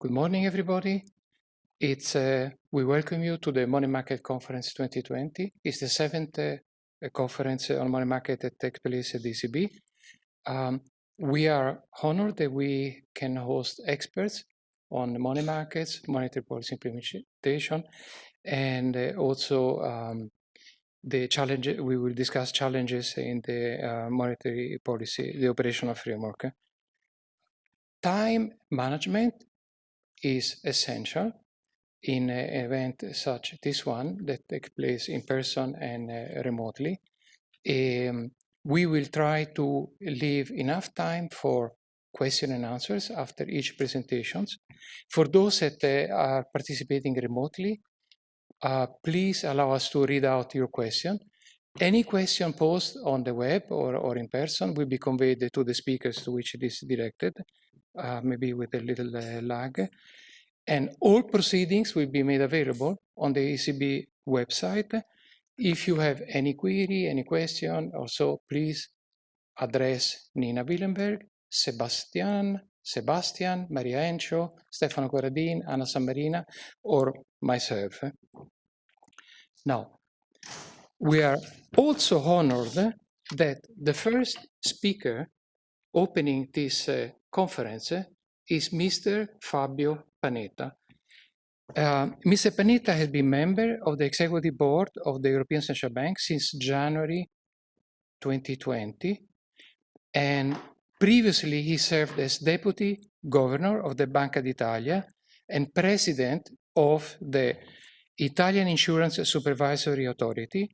Good morning, everybody. It's uh, we welcome you to the Money Market Conference 2020. It's the seventh uh, conference on money market that takes place at ECB. Um, we are honored that we can host experts on money markets, monetary policy implementation, and uh, also um, the challenge. We will discuss challenges in the uh, monetary policy, the operational framework. Time management is essential in an event such as this one that takes place in person and uh, remotely. Um, we will try to leave enough time for question and answers after each presentations. For those that uh, are participating remotely, uh, please allow us to read out your question. Any question posed on the web or, or in person will be conveyed to the speakers to which it is directed uh, maybe with a little uh, lag. And all proceedings will be made available on the ECB website. If you have any query, any question, also please address Nina Willenberg, Sebastian, Sebastian, Maria Encho, Stefano Corradin, Anna Sammarina, or myself. Now, we are also honored that the first speaker opening this uh, conference is Mr. Fabio Panetta. Uh, Mr. Panetta has been member of the executive board of the European Central Bank since January 2020. And previously he served as deputy governor of the Banca d'Italia and president of the Italian Insurance Supervisory Authority.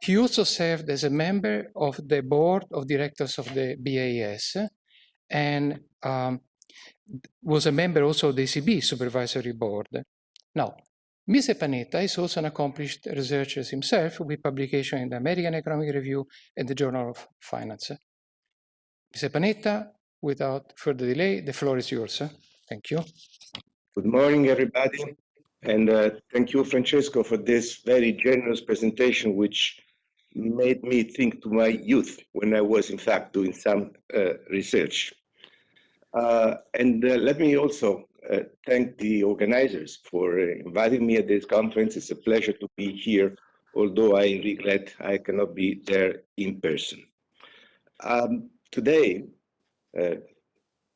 He also served as a member of the board of directors of the BIS and um, was a member also of the ECB supervisory board. Now, Mr. Panetta is also an accomplished researcher himself with publication in the American Economic Review and the Journal of Finance. Mr. Panetta, without further delay, the floor is yours. Thank you. Good morning, everybody. And uh, thank you, Francesco, for this very generous presentation, which made me think to my youth when I was, in fact, doing some uh, research. Uh, and uh, let me also uh, thank the organizers for uh, inviting me at this conference. It's a pleasure to be here, although I regret I cannot be there in person. Um, today, uh,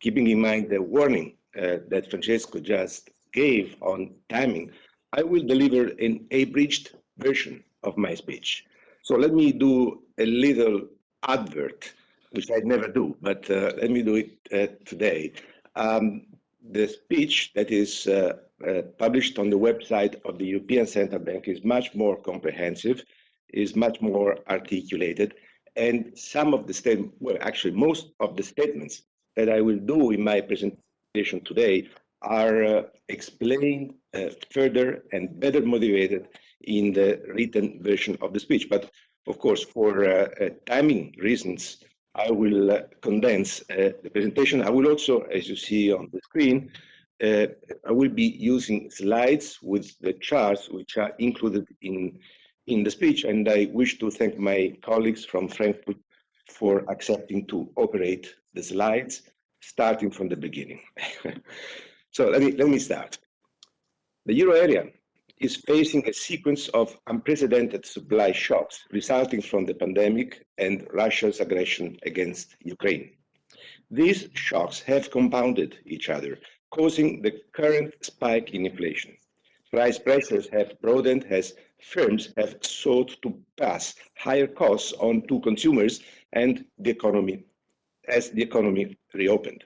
keeping in mind the warning that Francesco just gave on timing, I will deliver an abridged version of my speech. So let me do a little advert, which I never do, but uh, let me do it uh, today. Um, the speech that is uh, uh published on the website of the European Central Bank is much more comprehensive, is much more articulated, and some of the statements, well, actually most of the statements that I will do in my presentation today are uh, explained uh, further and better motivated in the written version of the speech. But of course, for uh, uh timing reasons, I will uh, condense uh, the presentation. I will also, as you see on the screen, I will be using slides with the charts which are included in, in the speech. And I wish to thank my colleagues from Frankfurt for accepting to operate the slides, starting from the beginning. so let me, let me start. The euro area is facing a sequence of unprecedented supply shocks resulting from the pandemic and Russia's aggression against Ukraine. These shocks have compounded each other, causing the current spike in inflation. Price pressures have broadened as firms have sought to pass higher costs on to consumers and the economy as the economy reopened.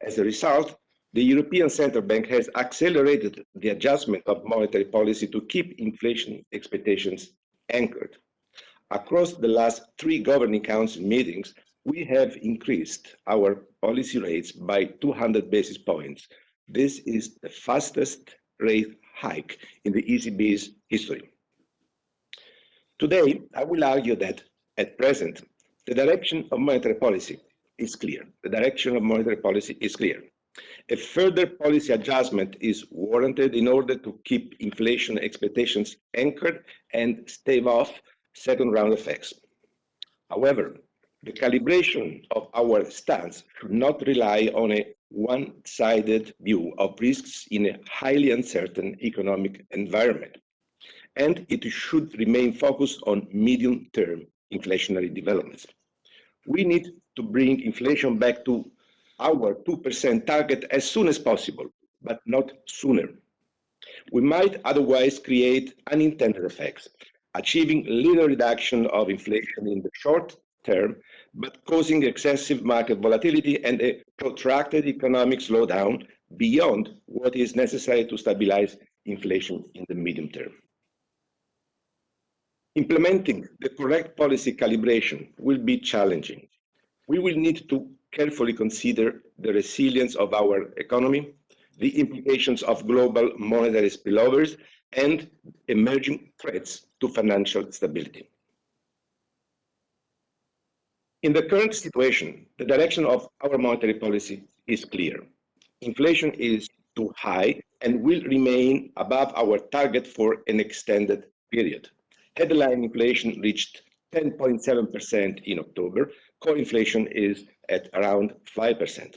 As a result, the European Central Bank has accelerated the adjustment of monetary policy to keep inflation expectations anchored. Across the last three Governing Council meetings, we have increased our policy rates by 200 basis points. This is the fastest rate hike in the ECB's history. Today, I will argue that, at present, the direction of monetary policy is clear. The direction of monetary policy is clear. A further policy adjustment is warranted in order to keep inflation expectations anchored and stave off second round effects. However, the calibration of our stance should not rely on a one-sided view of risks in a highly uncertain economic environment. And it should remain focused on medium-term inflationary developments. We need to bring inflation back to our 2% target as soon as possible, but not sooner. We might otherwise create unintended effects, achieving little reduction of inflation in the short term, but causing excessive market volatility and a protracted economic slowdown beyond what is necessary to stabilize inflation in the medium term. Implementing the correct policy calibration will be challenging. We will need to carefully consider the resilience of our economy, the implications of global monetary spillovers, and emerging threats to financial stability. In the current situation, the direction of our monetary policy is clear. Inflation is too high and will remain above our target for an extended period. Headline inflation reached 10.7% in October. Core inflation is at around 5%.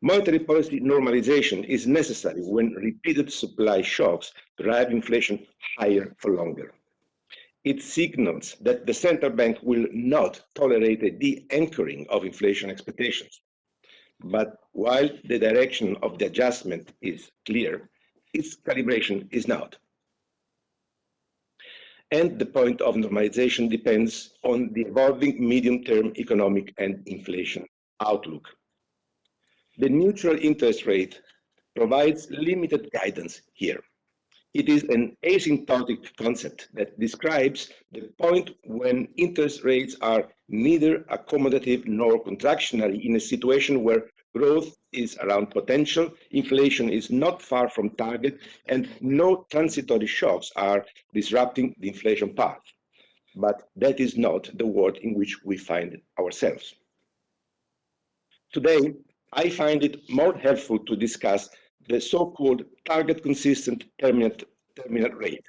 Monetary policy normalization is necessary when repeated supply shocks drive inflation higher for longer it signals that the central bank will not tolerate a de-anchoring of inflation expectations. But while the direction of the adjustment is clear, its calibration is not. And the point of normalization depends on the evolving medium-term economic and inflation outlook. The neutral interest rate provides limited guidance here. It is an asymptotic concept that describes the point when interest rates are neither accommodative nor contractionary in a situation where growth is around potential, inflation is not far from target, and no transitory shocks are disrupting the inflation path. But that is not the world in which we find ourselves. Today, I find it more helpful to discuss the so-called target consistent terminal, terminal rate.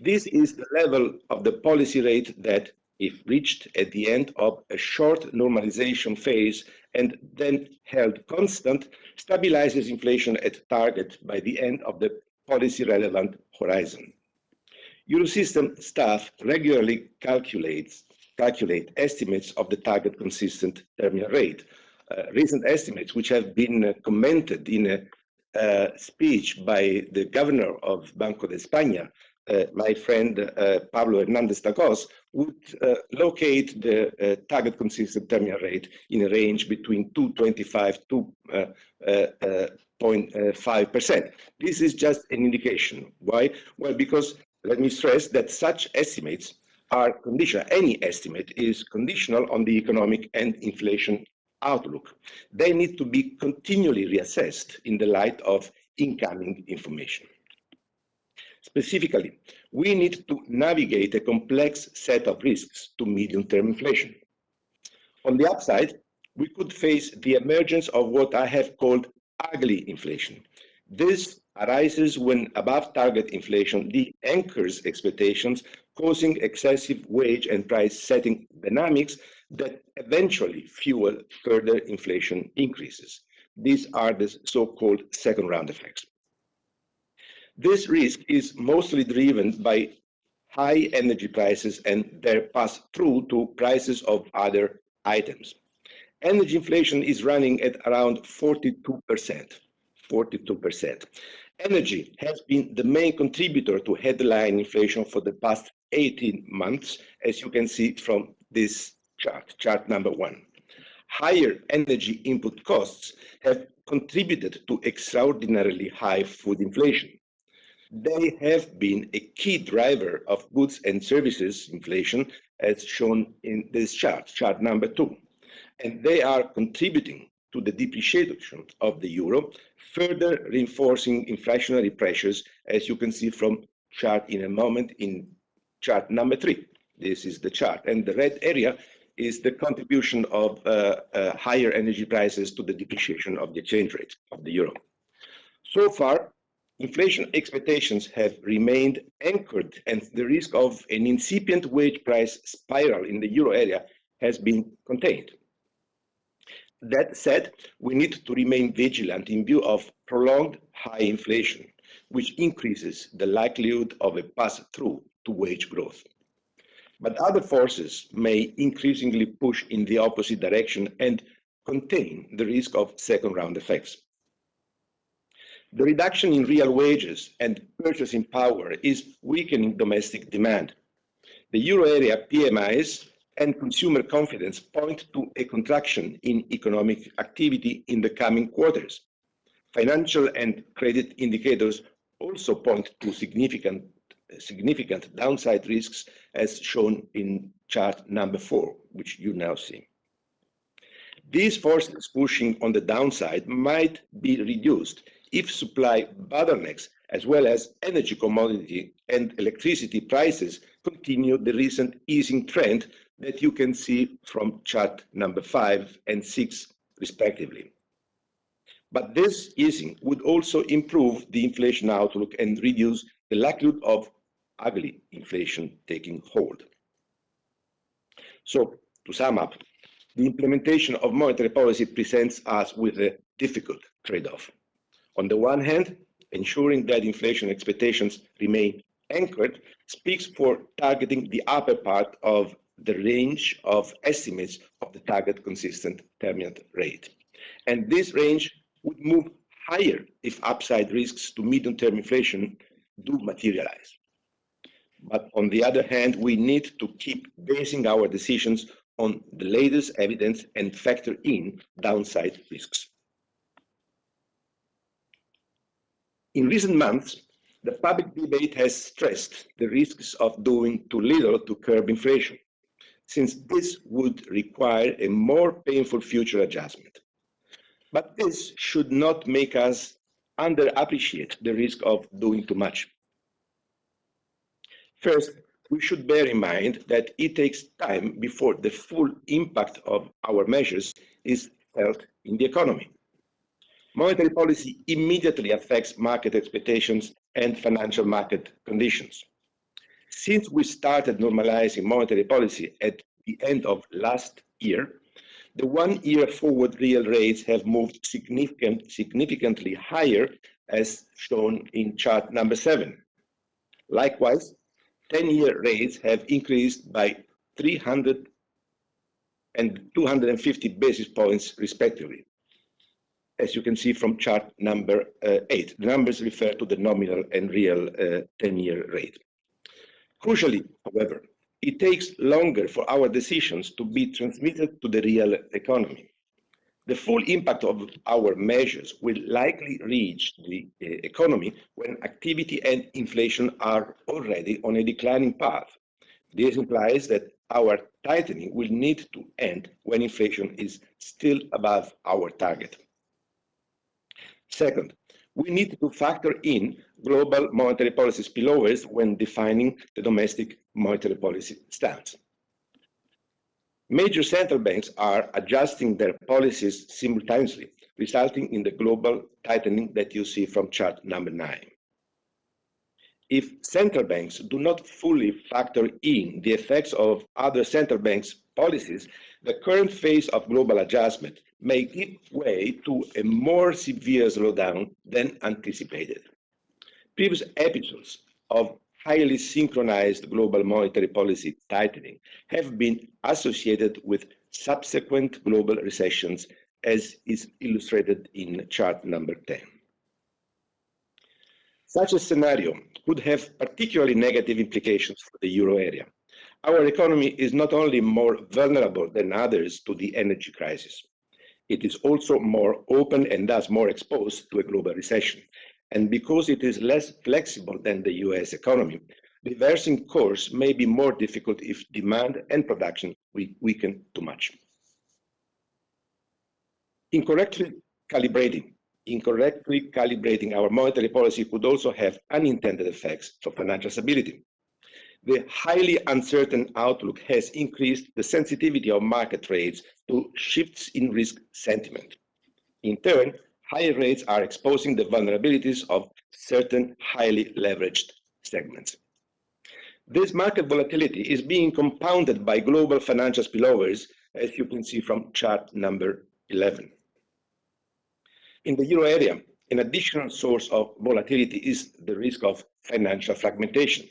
This is the level of the policy rate that, if reached at the end of a short normalization phase and then held constant, stabilizes inflation at target by the end of the policy-relevant horizon. Eurosystem staff regularly calculates calculate estimates of the target consistent terminal rate. Uh, recent estimates, which have been uh, commented in a uh, speech by the governor of Banco de España, uh, my friend uh, Pablo Hernandez de Cos, would uh, locate the uh, target consistent terminal rate in a range between 225 to 0.5%. This is just an indication. Why? Well, because let me stress that such estimates are conditional. Any estimate is conditional on the economic and inflation outlook. They need to be continually reassessed in the light of incoming information. Specifically, we need to navigate a complex set of risks to medium-term inflation. On the upside, we could face the emergence of what I have called ugly inflation. This arises when above target inflation de-anchors expectations, causing excessive wage and price setting dynamics that eventually fuel further inflation increases. These are the so-called second round effects. This risk is mostly driven by high energy prices and their pass through to prices of other items. Energy inflation is running at around 42%. 42%. Energy has been the main contributor to headline inflation for the past 18 months, as you can see from this chart, chart number one. Higher energy input costs have contributed to extraordinarily high food inflation. They have been a key driver of goods and services inflation, as shown in this chart, chart number two. And they are contributing to the depreciation of the euro, further reinforcing inflationary pressures, as you can see from chart in a moment in chart number three. This is the chart. And the red area is the contribution of uh, uh, higher energy prices to the depreciation of the exchange rate of the euro. So far, inflation expectations have remained anchored and the risk of an incipient wage price spiral in the euro area has been contained. That said, we need to remain vigilant in view of prolonged high inflation, which increases the likelihood of a pass-through to wage growth. But other forces may increasingly push in the opposite direction and contain the risk of second-round effects. The reduction in real wages and purchasing power is weakening domestic demand. The euro area PMIs and consumer confidence point to a contraction in economic activity in the coming quarters. Financial and credit indicators also point to significant, significant downside risks as shown in chart number four, which you now see. These forces pushing on the downside might be reduced if supply bottlenecks as well as energy commodity and electricity prices continue the recent easing trend that you can see from chart number five and six, respectively. But this easing would also improve the inflation outlook and reduce the likelihood of ugly inflation taking hold. So, to sum up, the implementation of monetary policy presents us with a difficult trade-off. On the one hand, ensuring that inflation expectations remain anchored speaks for targeting the upper part of the range of estimates of the target consistent terminal rate. And this range would move higher if upside risks to medium-term inflation do materialize. But on the other hand, we need to keep basing our decisions on the latest evidence and factor in downside risks. In recent months, the public debate has stressed the risks of doing too little to curb inflation, since this would require a more painful future adjustment. But this should not make us underappreciate the risk of doing too much. First, we should bear in mind that it takes time before the full impact of our measures is felt in the economy. Monetary policy immediately affects market expectations and financial market conditions. Since we started normalizing monetary policy at the end of last year, the one-year forward real rates have moved significant, significantly higher, as shown in chart number seven. Likewise, 10-year rates have increased by 300 and 250 basis points respectively, as you can see from chart number uh, eight. The numbers refer to the nominal and real 10-year uh, rate. Crucially, however, it takes longer for our decisions to be transmitted to the real economy. The full impact of our measures will likely reach the uh, economy when activity and inflation are already on a declining path. This implies that our tightening will need to end when inflation is still above our target. Second, we need to factor in global monetary policy spillovers when defining the domestic monetary policy stance. Major central banks are adjusting their policies simultaneously, resulting in the global tightening that you see from chart number nine. If central banks do not fully factor in the effects of other central banks' policies, the current phase of global adjustment may give way to a more severe slowdown than anticipated. Previous episodes of highly synchronized global monetary policy tightening have been associated with subsequent global recessions, as is illustrated in chart number 10. Such a scenario could have particularly negative implications for the euro area. Our economy is not only more vulnerable than others to the energy crisis, it is also more open and thus more exposed to a global recession, and because it is less flexible than the US economy, reversing course may be more difficult if demand and production weaken too much. Incorrectly calibrating, incorrectly calibrating our monetary policy could also have unintended effects for financial stability. The highly uncertain outlook has increased the sensitivity of market rates to shifts in risk sentiment. In turn, higher rates are exposing the vulnerabilities of certain highly leveraged segments. This market volatility is being compounded by global financial spillovers, as you can see from chart number 11. In the euro area, an additional source of volatility is the risk of financial fragmentation.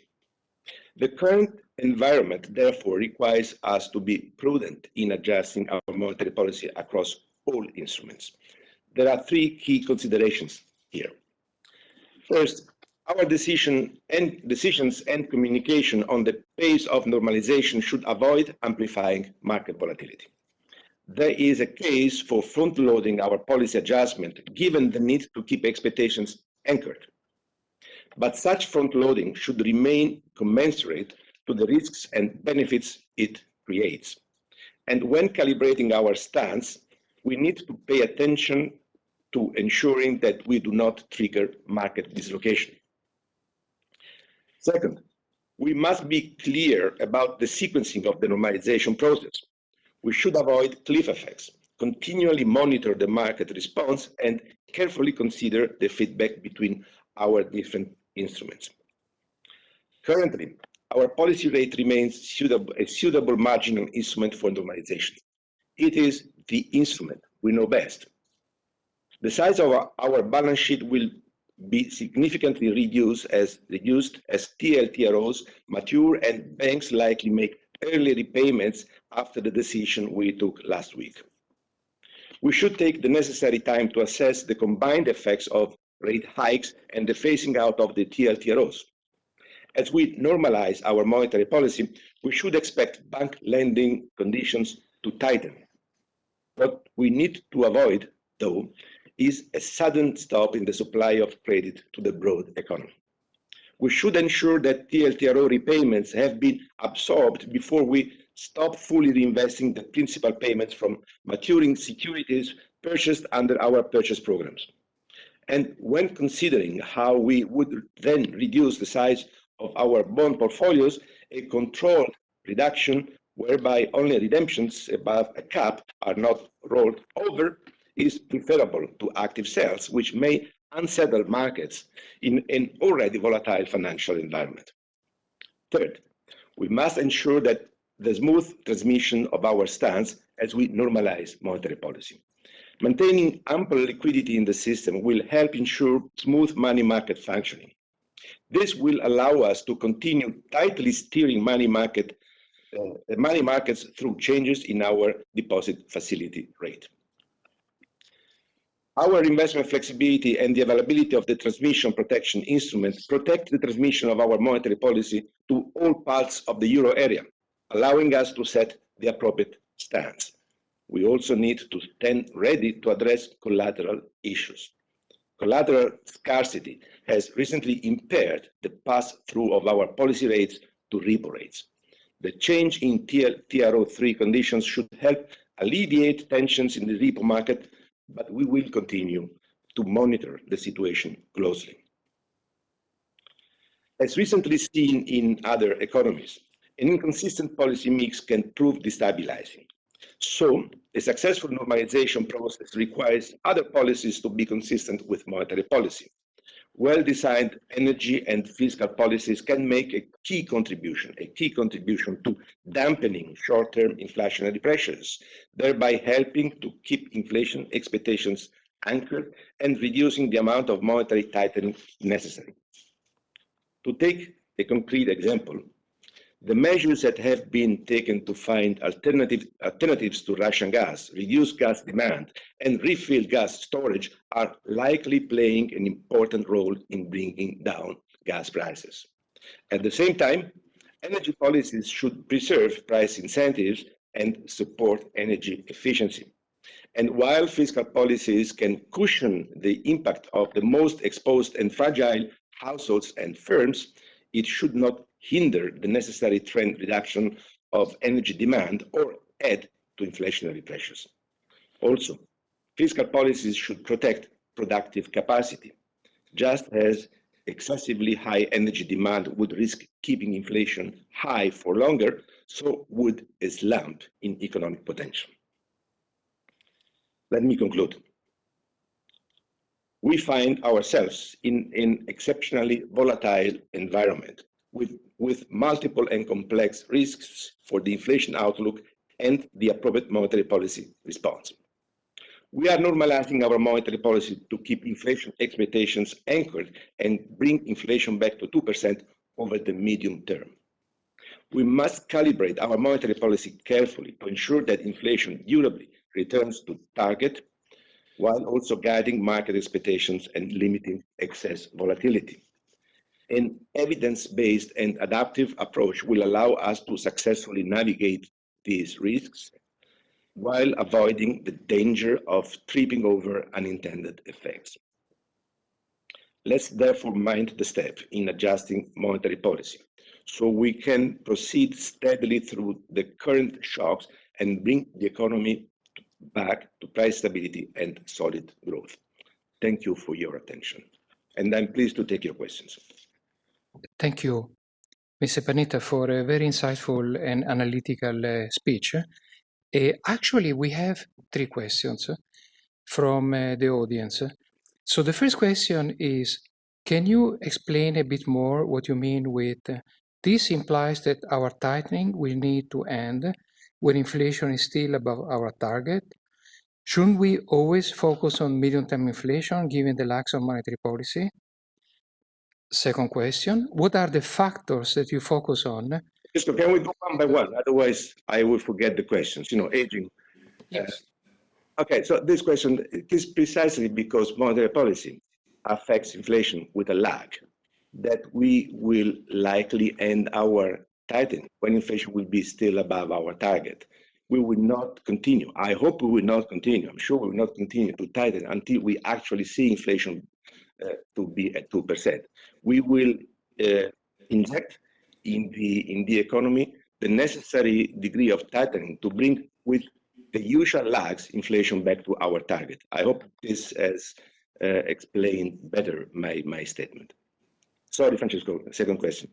The current environment, therefore, requires us to be prudent in adjusting our monetary policy across all instruments. There are three key considerations here. First, our decision and decisions and communication on the pace of normalization should avoid amplifying market volatility. There is a case for front-loading our policy adjustment, given the need to keep expectations anchored. But such front-loading should remain commensurate to the risks and benefits it creates. And when calibrating our stance, we need to pay attention to ensuring that we do not trigger market dislocation. Second, we must be clear about the sequencing of the normalization process. We should avoid cliff effects, continually monitor the market response, and carefully consider the feedback between our different instruments. Currently, our policy rate remains suitable, a suitable marginal instrument for normalization. It is the instrument we know best. The size of our, our balance sheet will be significantly reduced as reduced as TLTROs mature and banks likely make early repayments after the decision we took last week. We should take the necessary time to assess the combined effects of rate hikes and the phasing out of the TLTROs. As we normalize our monetary policy, we should expect bank lending conditions to tighten. What we need to avoid, though, is a sudden stop in the supply of credit to the broad economy. We should ensure that TLTRO repayments have been absorbed before we stop fully reinvesting the principal payments from maturing securities purchased under our purchase programs. And when considering how we would then reduce the size of our bond portfolios, a controlled reduction whereby only redemptions above a cap are not rolled over is preferable to active sales, which may unsettle markets in an already volatile financial environment. Third, we must ensure that the smooth transmission of our stance as we normalize monetary policy. Maintaining ample liquidity in the system will help ensure smooth money market functioning. This will allow us to continue tightly steering money market uh, money markets through changes in our deposit facility rate. Our investment flexibility and the availability of the transmission protection instruments protect the transmission of our monetary policy to all parts of the euro area, allowing us to set the appropriate stance. We also need to stand ready to address collateral issues. Collateral scarcity has recently impaired the pass-through of our policy rates to repo rates. The change in TLTRO3 conditions should help alleviate tensions in the repo market but we will continue to monitor the situation closely. As recently seen in other economies, an inconsistent policy mix can prove destabilizing. So, a successful normalization process requires other policies to be consistent with monetary policy. Well-designed energy and fiscal policies can make a key contribution, a key contribution to dampening short-term inflationary pressures, thereby helping to keep inflation expectations anchored and reducing the amount of monetary tightening necessary. To take a concrete example, the measures that have been taken to find alternative, alternatives to Russian gas, reduce gas demand, and refill gas storage are likely playing an important role in bringing down gas prices. At the same time, energy policies should preserve price incentives and support energy efficiency. And while fiscal policies can cushion the impact of the most exposed and fragile households and firms, it should not hinder the necessary trend reduction of energy demand or add to inflationary pressures. Also, fiscal policies should protect productive capacity, just as excessively high energy demand would risk keeping inflation high for longer, so would a slump in economic potential. Let me conclude. We find ourselves in an exceptionally volatile environment with, with multiple and complex risks for the inflation outlook and the appropriate monetary policy response. We are normalizing our monetary policy to keep inflation expectations anchored and bring inflation back to 2% over the medium term. We must calibrate our monetary policy carefully to ensure that inflation durably returns to target while also guiding market expectations and limiting excess volatility. An evidence-based and adaptive approach will allow us to successfully navigate these risks while avoiding the danger of tripping over unintended effects. Let's therefore mind the step in adjusting monetary policy so we can proceed steadily through the current shocks and bring the economy back to price stability and solid growth. Thank you for your attention. And I'm pleased to take your questions. Thank you, Mr. Panetta, for a very insightful and analytical uh, speech. Uh, actually, we have three questions from uh, the audience. So the first question is, can you explain a bit more what you mean with uh, this implies that our tightening will need to end when inflation is still above our target? Shouldn't we always focus on medium-term inflation given the lack of monetary policy? Second question, what are the factors that you focus on? So can we go one by one? Otherwise, I will forget the questions. You know, aging. Yes. Uh, okay, so this question is precisely because monetary policy affects inflation with a lag that we will likely end our tightening when inflation will be still above our target. We will not continue. I hope we will not continue. I'm sure we will not continue to tighten until we actually see inflation to be at 2%. We will uh, inject in the, in the economy the necessary degree of tightening to bring with the usual lags inflation back to our target. I hope this has uh, explained better my, my statement. Sorry, Francesco, second question.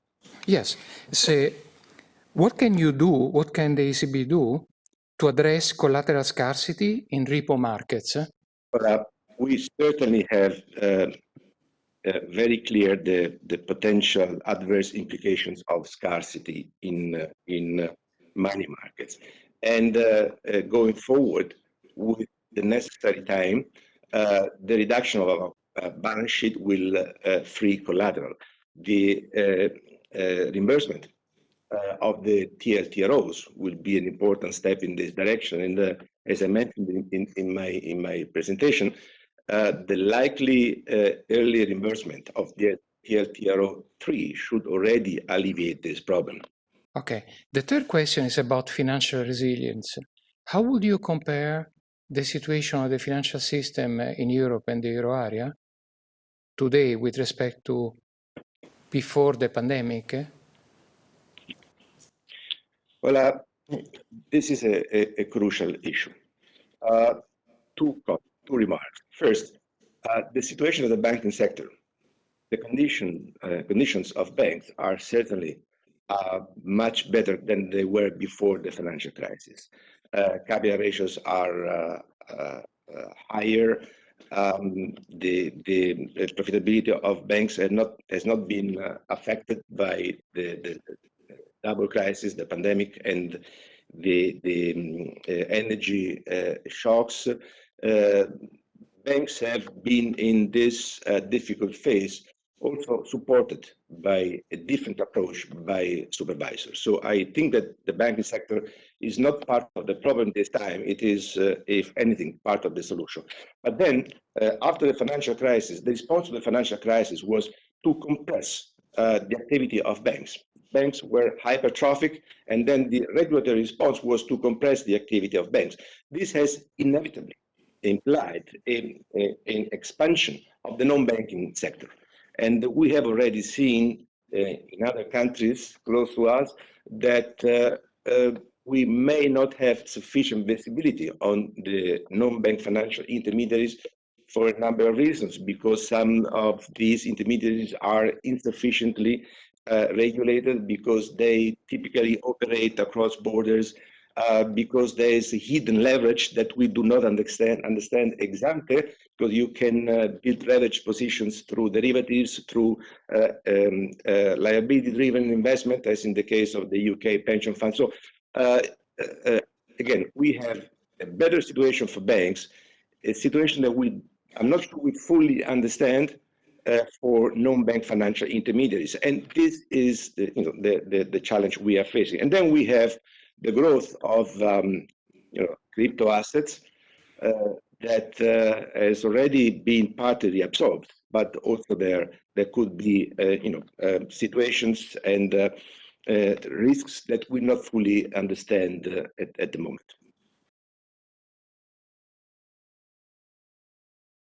Yes. So, what can you do, what can the ECB do to address collateral scarcity in repo markets? Uh, we certainly have uh, uh, very clear the, the potential adverse implications of scarcity in, uh, in uh, money markets. And uh, going forward, with the necessary time, the reduction of our balance sheet will free collateral. The reimbursement of the TLTROs will be an important step in this direction. And as I mentioned in, in, in, my in my presentation, the likely uh, early reimbursement of the TLTRO 3 should already alleviate this problem. Okay. The third question is about financial resilience. How would you compare the situation of the financial system in Europe and the euro area today with respect to before the pandemic? Well, uh, this is a, a, a crucial issue. Uh, two, two remarks. First, uh, the situation of the banking sector. The condition, uh, conditions of banks are certainly uh, much better than they were before the financial crisis. Uh, capital ratios are higher. Um, the, the, profitability of banks has not has not been affected by the, the, double crisis, the pandemic, and the, the um, uh, energy uh, shocks, uh, banks have been in this difficult phase also supported by a different approach by supervisors. So I think that the banking sector is not part of the problem this time. It is, uh, if anything, part of the solution. But then, uh, after the financial crisis, the response to the financial crisis was to compress uh, the activity of banks banks were hypertrophic, and then the regulatory response was to compress the activity of banks. This has inevitably implied an expansion of the non-banking sector. And we have already seen uh, in other countries close to us that uh, uh, we may not have sufficient visibility on the non-bank financial intermediaries for a number of reasons, because some of these intermediaries are insufficiently uh, regulated because they typically operate across borders uh, because there is a hidden leverage that we do not understand understand exactly because you can uh, build leverage positions through derivatives through uh, um, uh, liability driven investment as in the case of the UK pension fund so uh, again we have a better situation for banks a situation that we, I'm not sure we fully understand uh, for non-bank financial intermediaries. And this is the, you know, the, the, the, challenge we are facing. And then we have the growth of um, you know, crypto assets uh, that uh, has already been partly absorbed, but also there there could be uh, you know uh, situations and risks that we not fully understand at, at the moment.